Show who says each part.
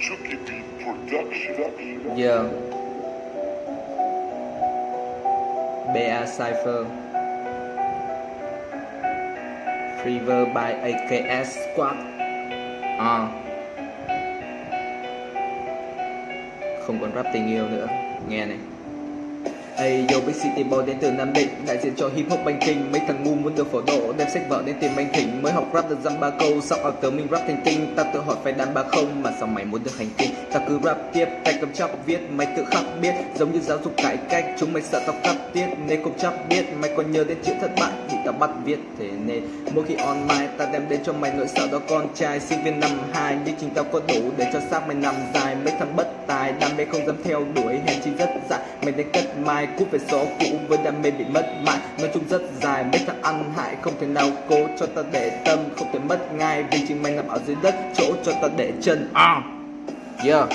Speaker 1: Chucky e. Production.
Speaker 2: Yeah. BA Cypher. Fever by AKS Squad. À. Không còn rap tình yêu nữa. Nghe này. Ây yo, Big City Boy đến từ Nam Định, Đại diện cho hip hop banh kinh Mấy thằng ngu muốn được phổ độ, Đem sách vở đến tìm anh thỉnh Mới học rap được dăm ba câu Sau ở tớ mình rap thành kinh? Ta tự hỏi phải đàn ba không, Mà sao mày muốn được hành kinh? Ta cứ rap tiếp, Tay cầm chắp viết, Mày tự khắc biết. Giống như giáo dục cải cách, Chúng mày sợ tao cắt tiết. Nên cũng chắc biết, Mày còn nhớ đến chữ thất bại, Thì tao bắt viết Thế nên. Mỗi khi on Ta đem đến cho mày nỗi sợ đó con trai. Sinh viên năm hai, Nhưng chính tao có đủ Để cho xác mày nằm dài. Mấy thằng bất tài, Đam mê không dám theo đuổi, Hèn chi rất Mày nên cất mai Cút về số cũ với đam mê bị mất mãi. Nói chung rất dài Mấy thằng ăn hại Không thể nào cố cho ta để tâm Không thể mất ngay. Vì chính mày nằm ở dưới đất Chỗ cho ta để chân. À. Yeah